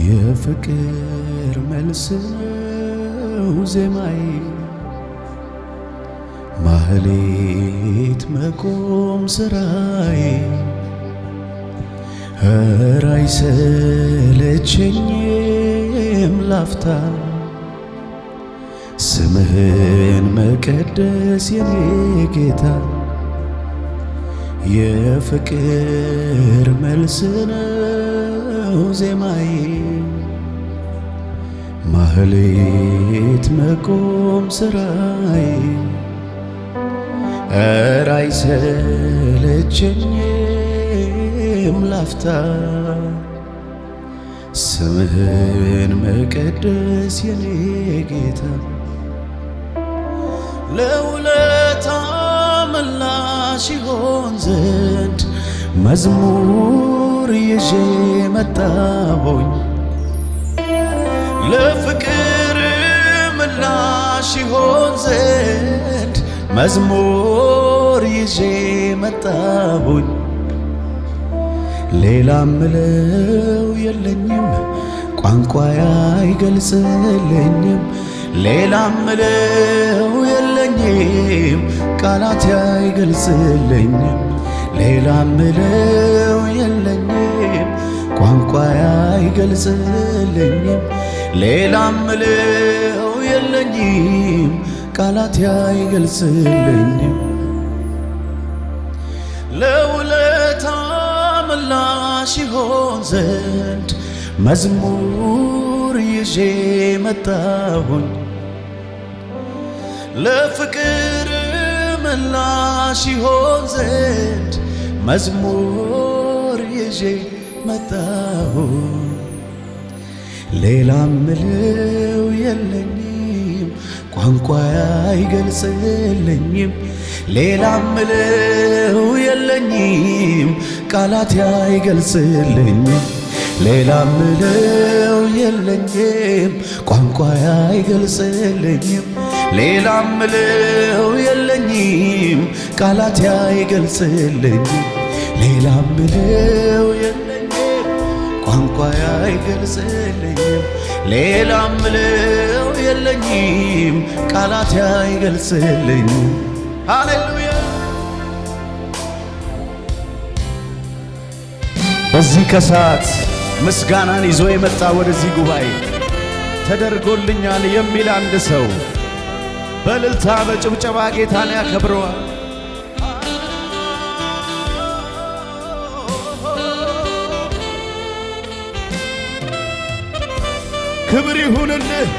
የፍቅር መልስ ነው ዜማዬ። ማህሌት መቆም ስራዬ። ኧረ አይሰለቸኝም ላፍታ። ስምህን መቀደስ የኔ ጌታ የፍቅር መልስ ነው ዜማዬ። ማህሌት መቆም ስራዬ። ኧረ አይሰለቸኝም ላፍታ። ስምህን መቀደስ የኔ ጌታ። ለውለታ ይሆን ዘንድ መዝሙር ይዤ መጣሁኝ። ለፍቅር ምላሽ ይሆን ዘንድ መዝሙር ይዤ መጣሁኝ። ሌላ ምለው የለኝም ቋንቋዬ አይገልጽልኝም ሌላ ምለው የለኝም ቃላት አይገልጽልኝም። ሌላ ምለው የለኝም ቋንቋዬ አይገልጽልኝም። ሌላ ምለው የለኝም ቃላት አይገልጽልኝም። ለውለታ ምላሽ ይሆን ዘንድ መዝሙር ይዤ መጣሁኝ ለፍቅር ምላሽ ይሆን ዘንድ መዝሙር ይዤ መጣሁኝ ሌላ ምለው የለኝም ቋንቋዬ አይገልጽልኝም። ሌላ ምለው የለኝም ቃላት አይገልጽልኝም። ሌላ ምለው የለኝም ቋንቋዬ አይገልጽልኝም ሌላ ምለው የለኝም ቃላት አይገልጽልኝም ሌላ ምለው የለኝም ቋንቋዬ አይገልጽልኝም ሌላ ምለው የለኝም ቃላት አይገልጽልኝም ሃሌሉያ! በዚህ ከሰዓት ምስጋናን ይዞ የመጣ ወደዚህ ጉባኤ ተደርጎልኛል የሚል አንድ ሰው በእልልታ በጭብጨባ ጌታን ያከብረዋል። ክብር ይሁንልህ።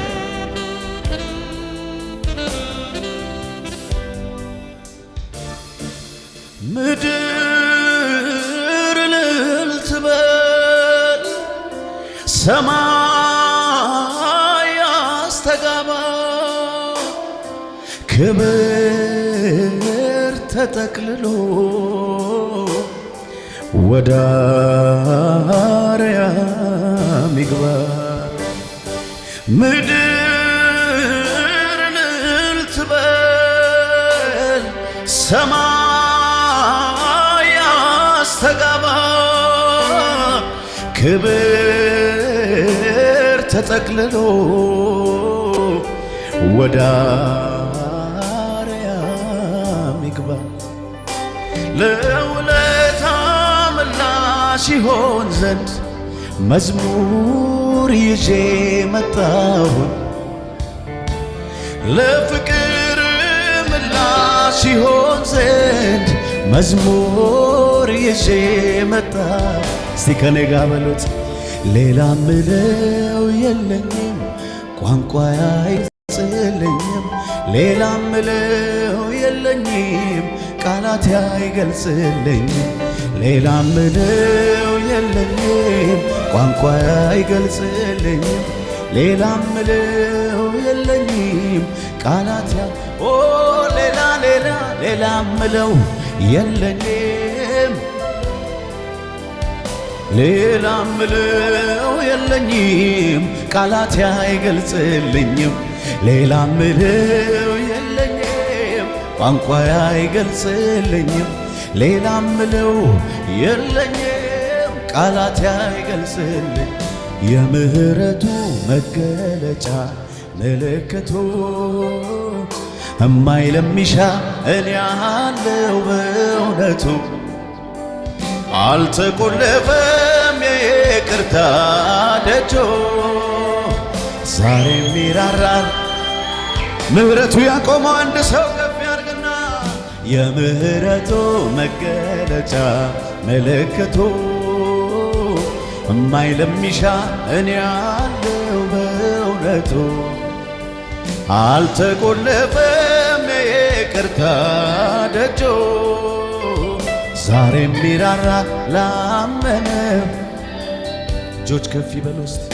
ምድር እልል ትበል፣ ሰማይ ክብር ተጠቅልሎ ወደ አርያም ይግባ። ምድር እልል ትበል፣ ሰማይ አስተጋባ፣ ክብር ተጠቅልሎ ወደ ለውለታ ምላሽ ይሆን ዘንድ መዝሙር ይዤ መጣሁኝ ለፍቅር ምላሽ ይሆን ዘንድ መዝሙር ይዤ መጣሁ። እስቲ ከኔ ጋር በሉት። ሌላ ምለው የለኝም ቋንቋ አይገልጽልኝም ሌላ ምለው የለኝም ቃላት አይገልጽልኝም ሌላ ምለው የለኝም ቋንቋ አይገልጽልኝም ሌላ ምለው የለኝም ቃላት ኦ ሌላ ሌላ ሌላ ምለው የለኝም። ሌላ ምለው የለኝም ቃላት አይገልጽልኝም ሌላ ምለው ቋንቋ አይገልጽልኝም። ሌላ ምለው የለኝም ቃላት አይገልጽልኝ። የምህረቱ መገለጫ ምልክቱ እማይ ለሚሻ እኔ አለው በእውነቱ። አልተቆለፈም የይቅርታ ደጆ። ዛሬም ይራራል ምህረቱ ያቆመው አንድ ሰው የምህረቱ መገለጫ ምልክቱ እማይ ለሚሻ እኔ አለው በእውነቱ። አልተቆለፈም የይቅርታ ደጆ ዛሬም ሚራራ ላመነ እጆች ከፍ ይበሉ ውስጥ።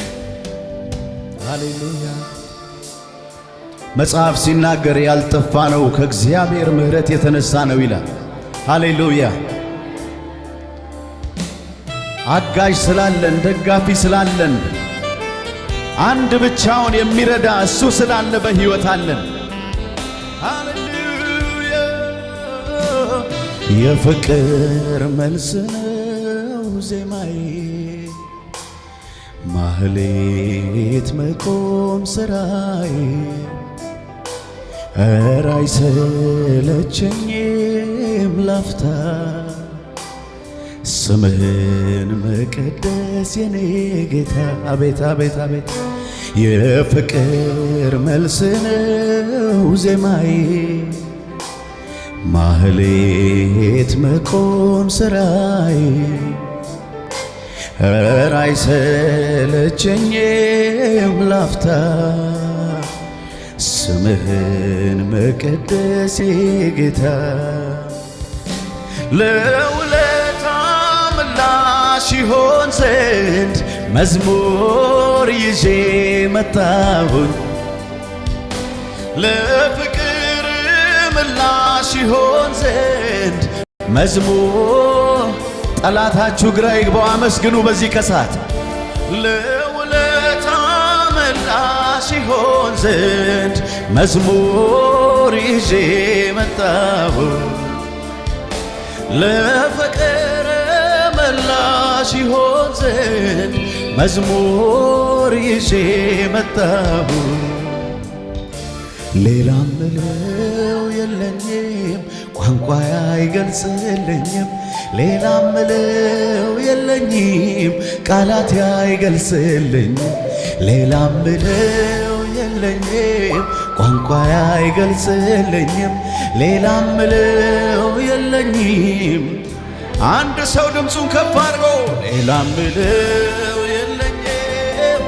ሃሌሉያ መጽሐፍ ሲናገር ያልጠፋ ነው ከእግዚአብሔር ምሕረት የተነሳ ነው ይላል። ሃሌሉያ አጋዥ ስላለን ደጋፊ ስላለን አንድ ብቻውን የሚረዳ እሱ ስላለ በሕይወት አለን። ሃሌሉያ የፍቅር መልስ ነው ዜማዬ ማህሌት መቆም ስራዬ ኧረ አይሰለቸኝም ላፍታ። ስምህን መቀደስ የኔ ጌታ። አቤት አቤት አቤት። የፍቅር መልስ ነው ዜማዬ። ማህሌት መቆም ስራዬ። ኧረ አይሰለቸኝም ላፍታ ስምህን መቀደስ ጌታ ለውለታ ምላሽ ይሆን ዘንድ መዝሙር ይዤ መጣሁኝ። ለፍቅር ምላሽ ይሆን ዘንድ መዝሙር ጠላታችሁ ግራ ይግባው አመስግኑ በዚህ ከሳት ለውለታ ምላሽ ይሆን ዘንድ መዝሙር ይዤ መጣሁ። ለፍቅር ምላሽ ይሆን ዘንድ መዝሙር ይዤ መጣሁ። ሌላም ምለው የለኝም ቋንቋ አይገልጽልኝም። ሌላም ምለው የለኝም ቃላት አይገልጽልኝም። ሌላም ምለው የለኝም ቋንቋ አይገልጽልኝም ሌላም ምለው የለኝም። አንድ ሰው ድምፁን ከፍ አድርጎ ሌላም ምለው የለኝም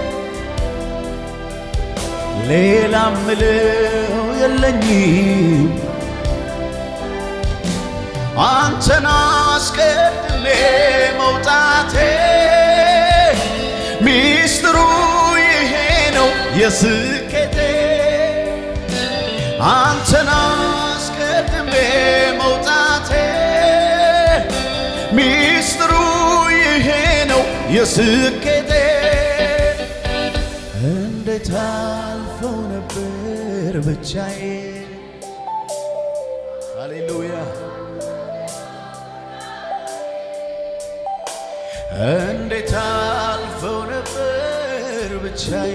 ሌላም ምለው የለኝም። አንተን አስቀድሜ መውጣቴ ሚስጥሩ ይሄ ነው የስኬቴ አንተን አስቀድሜ መውጣቴ ሚስጥሩ ይሄ ነው የስኬቴ። እንዴት አልፈው ነበር ብቻዬ? ሃሌሉያ። እንዴት አልፈው ነበር ብቻዬ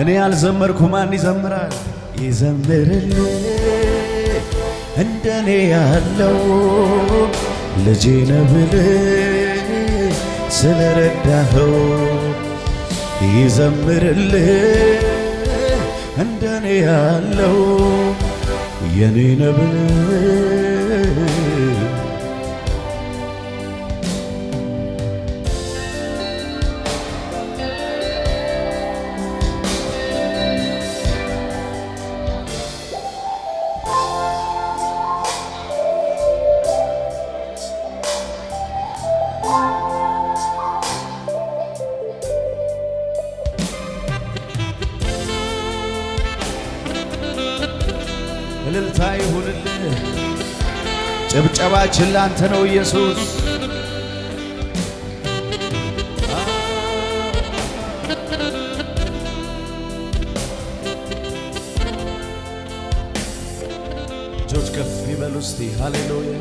እኔ ያልዘመርኩ ማን ይዘምራል? ይዘምርልህ እንደኔ ያለው ልጄ ብለህ ስለረዳኸው ይዘምርልህ እንደኔ ያለው የኔ ነህ ይሁንልህ። ጭብጨባችን ላንተ ነው ኢየሱስ። እጆች ከፍ ይበሉ እስቲ ሃሌሉያ